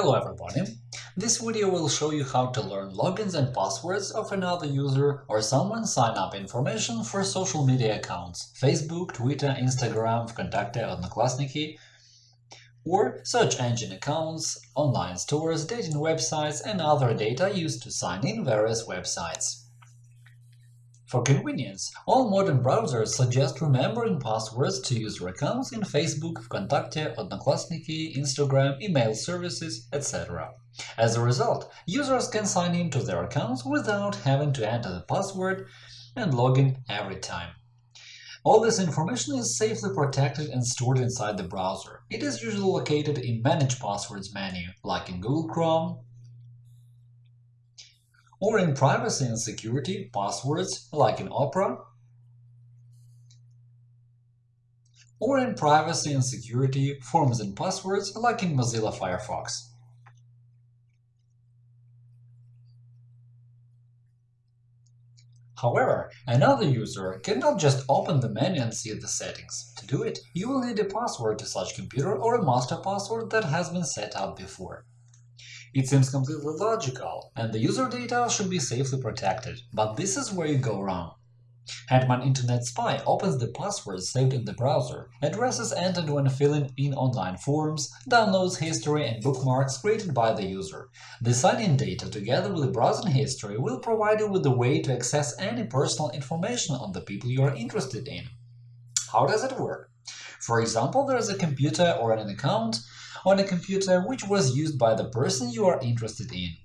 Hello everybody! This video will show you how to learn logins and passwords of another user or someone's sign up information for social media accounts Facebook, Twitter, Instagram, Vkontakte, Odnoklassniki, or search engine accounts, online stores, dating websites and other data used to sign in various websites. For convenience, all modern browsers suggest remembering passwords to user accounts in Facebook, Vkontakte, Odnoklassniki, Instagram, email services, etc. As a result, users can sign in to their accounts without having to enter the password and log in every time. All this information is safely protected and stored inside the browser. It is usually located in Manage Passwords menu, like in Google Chrome, or in privacy and security passwords like in Opera, or in privacy and security forms and passwords like in Mozilla Firefox. However, another user cannot just open the menu and see the settings. To do it, you will need a password to such computer or a master password that has been set up before. It seems completely logical, and the user data should be safely protected, but this is where you go wrong. Hetman Internet Spy opens the passwords saved in the browser, addresses entered when filling in online forms, downloads history and bookmarks created by the user. The sign-in data, together with the browsing history, will provide you with a way to access any personal information on the people you are interested in. How does it work? For example, there is a computer or an account on a computer which was used by the person you are interested in.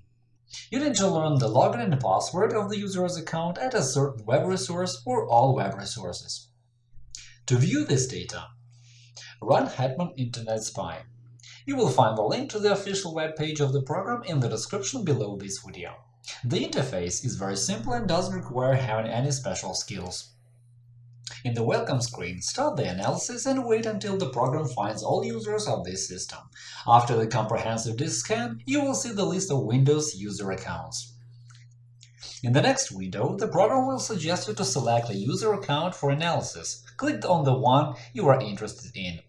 You need to learn the login and password of the user's account at a certain web resource or all web resources. To view this data, run Hetman Internet Spy. You will find the link to the official web page of the program in the description below this video. The interface is very simple and doesn't require having any special skills. In the Welcome screen, start the analysis and wait until the program finds all users of this system. After the comprehensive disk scan, you will see the list of Windows user accounts. In the next window, the program will suggest you to select a user account for analysis. Click on the one you are interested in.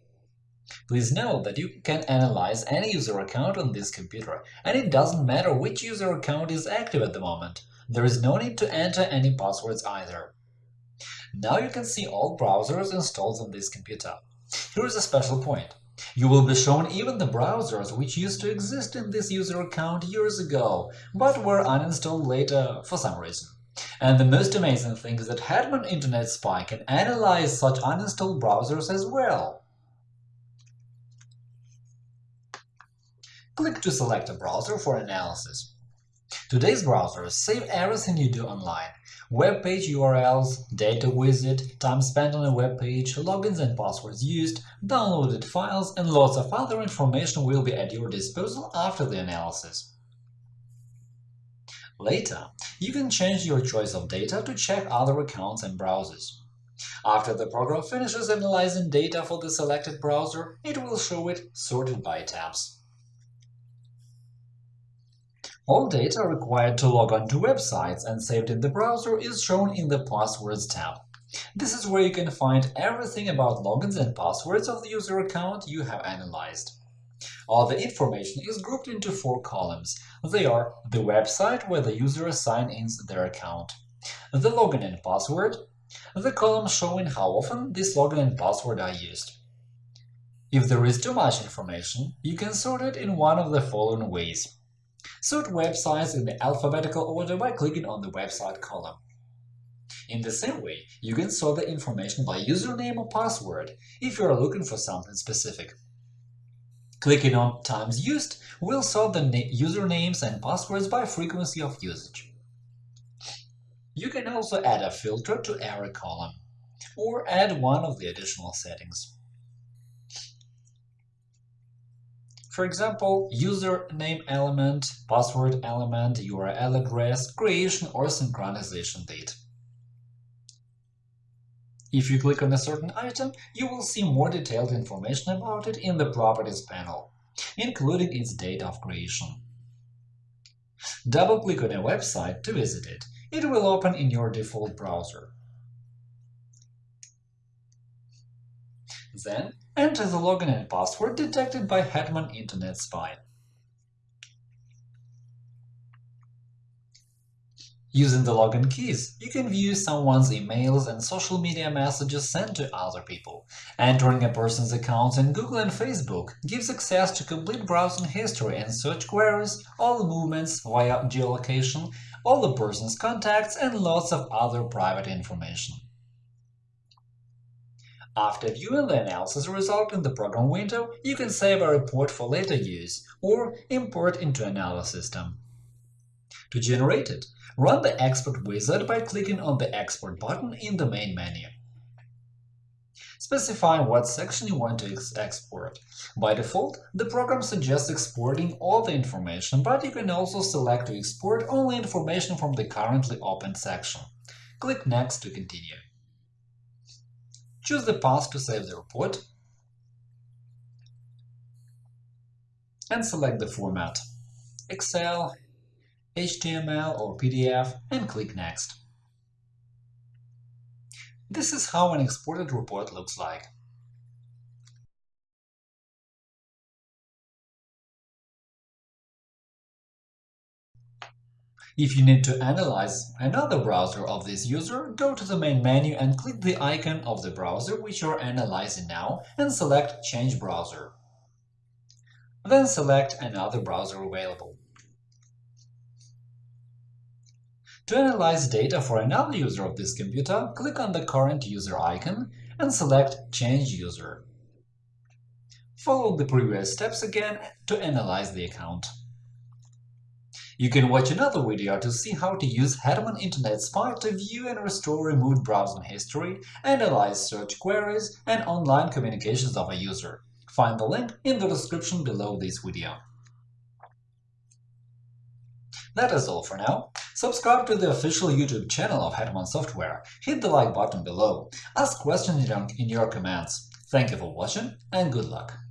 Please note that you can analyze any user account on this computer, and it doesn't matter which user account is active at the moment. There is no need to enter any passwords either. Now you can see all browsers installed on this computer. Here is a special point. You will be shown even the browsers which used to exist in this user account years ago, but were uninstalled later for some reason. And the most amazing thing is that Hetman Internet Spy can analyze such uninstalled browsers as well. Click to select a browser for analysis. Today's browsers save everything you do online web page URLs, data visit, time spent on a web page, logins and passwords used, downloaded files, and lots of other information will be at your disposal after the analysis. Later, you can change your choice of data to check other accounts and browsers. After the program finishes analyzing data for the selected browser, it will show it sorted by tabs. All data required to log on to websites and saved in the browser is shown in the Passwords tab. This is where you can find everything about logins and passwords of the user account you have analyzed. All the information is grouped into four columns. They are the website where the user signs in their account, the login and password, the column showing how often this login and password are used. If there is too much information, you can sort it in one of the following ways. Sort websites in the alphabetical order by clicking on the website column. In the same way, you can sort the information by username or password if you are looking for something specific. Clicking on Times used will sort the usernames and passwords by frequency of usage. You can also add a filter to every column, or add one of the additional settings. For example, username element, password element, URL address, creation or synchronization date. If you click on a certain item, you will see more detailed information about it in the Properties panel, including its date of creation. Double-click on a website to visit it. It will open in your default browser. Then, Enter the login and password detected by Hetman Internet Spy. Using the login keys, you can view someone's emails and social media messages sent to other people. Entering a person's accounts in Google and Facebook gives access to complete browsing history and search queries, all the movements via geolocation, all the person's contacts, and lots of other private information. After viewing the analysis result in the program window, you can save a report for later use or import into another system. To generate it, run the Export wizard by clicking on the Export button in the main menu. Specify what section you want to export. By default, the program suggests exporting all the information, but you can also select to export only information from the currently open section. Click Next to continue. Choose the path to save the report and select the format Excel, HTML or PDF and click Next. This is how an exported report looks like. If you need to analyze another browser of this user, go to the main menu and click the icon of the browser which you're analyzing now and select Change browser. Then select another browser available. To analyze data for another user of this computer, click on the current user icon and select Change user. Follow the previous steps again to analyze the account. You can watch another video to see how to use Hetman Internet Spy to view and restore removed browsing history, analyze search queries, and online communications of a user. Find the link in the description below this video. That is all for now. Subscribe to the official YouTube channel of Hetman Software, hit the like button below, ask questions in your comments. Thank you for watching and good luck!